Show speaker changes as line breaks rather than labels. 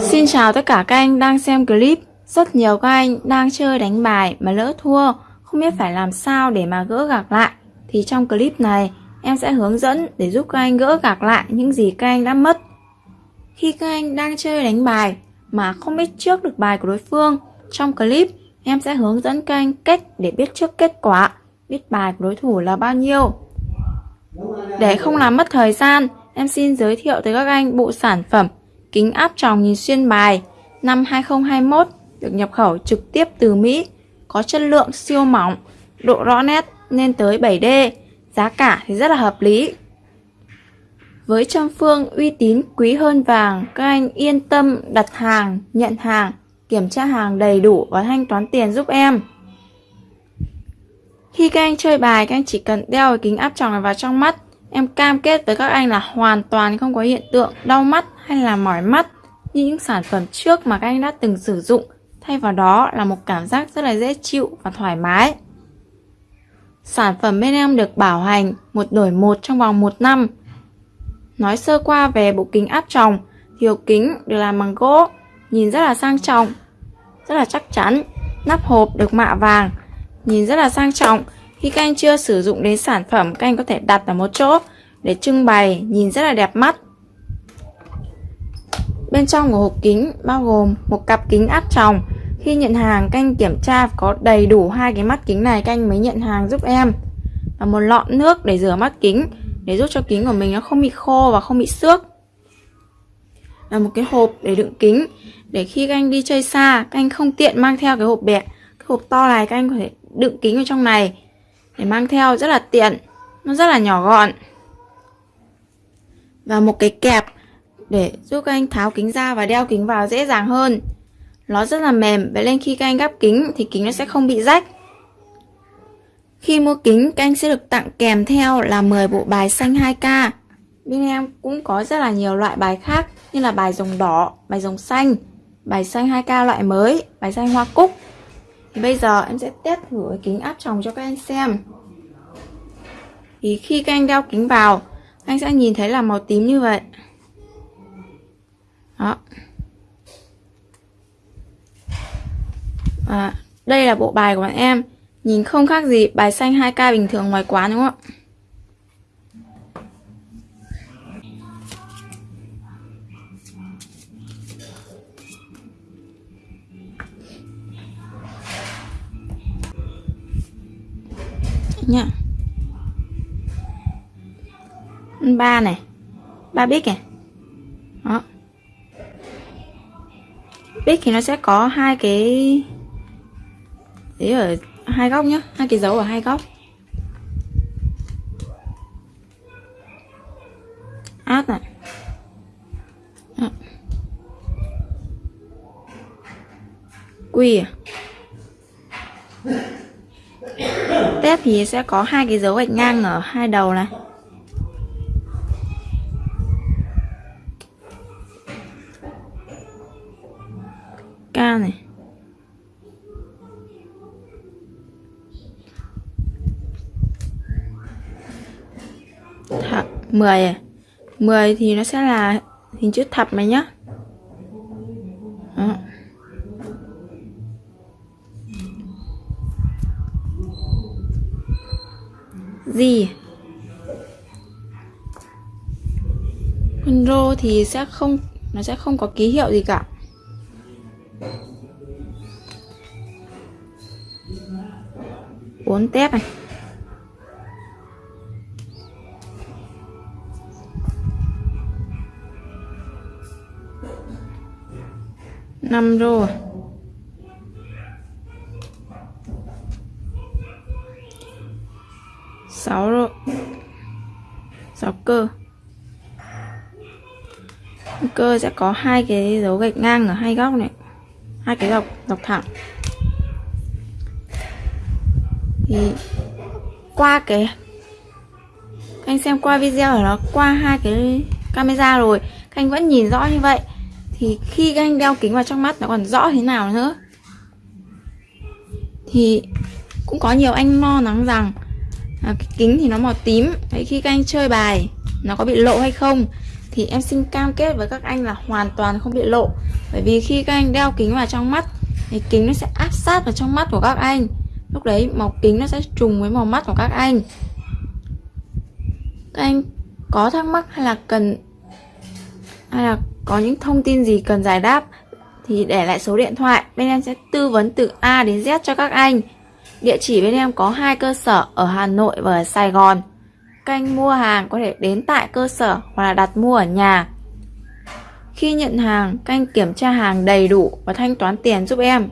Xin chào tất cả các anh đang xem clip. Rất nhiều các anh đang chơi đánh bài mà lỡ thua. Không biết phải làm sao để mà gỡ gạc lại. Thì trong clip này, em sẽ hướng dẫn để giúp các anh gỡ gạc lại những gì các anh đã mất. Khi các anh đang chơi đánh bài mà không biết trước được bài của đối phương, Trong clip, em sẽ hướng dẫn các anh cách để biết trước kết quả, Biết bài của đối thủ là bao nhiêu. Để không làm mất thời gian, Em xin giới thiệu tới các anh bộ sản phẩm kính áp tròng nhìn xuyên bài năm 2021 được nhập khẩu trực tiếp từ Mỹ, có chất lượng siêu mỏng, độ rõ nét lên tới 7D, giá cả thì rất là hợp lý. Với trăm phương uy tín quý hơn vàng, các anh yên tâm đặt hàng, nhận hàng, kiểm tra hàng đầy đủ và thanh toán tiền giúp em. Khi các anh chơi bài, các anh chỉ cần đeo cái kính áp tròng này vào trong mắt. Em cam kết với các anh là hoàn toàn không có hiện tượng đau mắt hay là mỏi mắt như những sản phẩm trước mà các anh đã từng sử dụng. Thay vào đó là một cảm giác rất là dễ chịu và thoải mái. Sản phẩm bên em được bảo hành một đổi một trong vòng một năm. Nói sơ qua về bộ kính áp tròng thì hộp kính được làm bằng gỗ, nhìn rất là sang trọng, rất là chắc chắn. Nắp hộp được mạ vàng, nhìn rất là sang trọng. Khi các anh chưa sử dụng đến sản phẩm, các anh có thể đặt ở một chỗ để trưng bày, nhìn rất là đẹp mắt. Bên trong của hộp kính bao gồm một cặp kính áp tròng. Khi nhận hàng canh kiểm tra có đầy đủ hai cái mắt kính này canh mới nhận hàng giúp em. Và một lọ nước để rửa mắt kính để giúp cho kính của mình nó không bị khô và không bị xước. Và một cái hộp để đựng kính để khi các anh đi chơi xa các anh không tiện mang theo cái hộp bẹ. Cái hộp to này các anh có thể đựng kính ở trong này để mang theo rất là tiện. Nó rất là nhỏ gọn. Và một cái kẹp để giúp các anh tháo kính ra và đeo kính vào dễ dàng hơn. Nó rất là mềm, vậy nên khi các anh gắp kính thì kính nó sẽ không bị rách. Khi mua kính, các anh sẽ được tặng kèm theo là 10 bộ bài xanh 2K. Bên em cũng có rất là nhiều loại bài khác như là bài rồng đỏ, bài rồng xanh, bài xanh 2K loại mới, bài xanh hoa cúc. Thì bây giờ em sẽ test thử cái kính áp tròng cho các anh xem. Thì khi các anh đeo kính vào, anh sẽ nhìn thấy là màu tím như vậy. Đó. À, đây là bộ bài của bọn em Nhìn không khác gì bài xanh 2K bình thường ngoài quán đúng không ạ nhá ba này ba bít này đó. Bít thì nó sẽ có hai cái, ý ở hai góc nhá. Hai cái dấu ở hai góc. Át này. Quy à? Tép thì sẽ có hai cái dấu gạch ngang ở hai đầu này. Ca này. Thập 10 à? 10 thì nó sẽ là hình chữ thập này nhá. Đó. gì? Con rô thì sẽ không, nó sẽ không có ký hiệu gì cả bốn tép này. Năm rô à? sáu rô. Sáu cơ. Cơ sẽ có hai cái dấu gạch ngang ở hai góc này hai cái dọc dọc thẳng. Thì qua cái anh xem qua video ở nó qua hai cái camera rồi các anh vẫn nhìn rõ như vậy. Thì khi các anh đeo kính vào trong mắt nó còn rõ thế nào nữa? Thì cũng có nhiều anh lo lắng rằng à, cái kính thì nó màu tím. Vậy khi các anh chơi bài nó có bị lộ hay không? Thì em xin cam kết với các anh là hoàn toàn không bị lộ. Bởi vì khi các anh đeo kính vào trong mắt, thì kính nó sẽ áp sát vào trong mắt của các anh. Lúc đấy, màu kính nó sẽ trùng với màu mắt của các anh. Các anh có thắc mắc hay là cần, hay là có những thông tin gì cần giải đáp thì để lại số điện thoại. Bên em sẽ tư vấn từ A đến Z cho các anh. Địa chỉ bên em có hai cơ sở ở Hà Nội và ở Sài Gòn kênh mua hàng có thể đến tại cơ sở hoặc là đặt mua ở nhà. Khi nhận hàng kênh kiểm tra hàng đầy đủ và thanh toán tiền giúp em.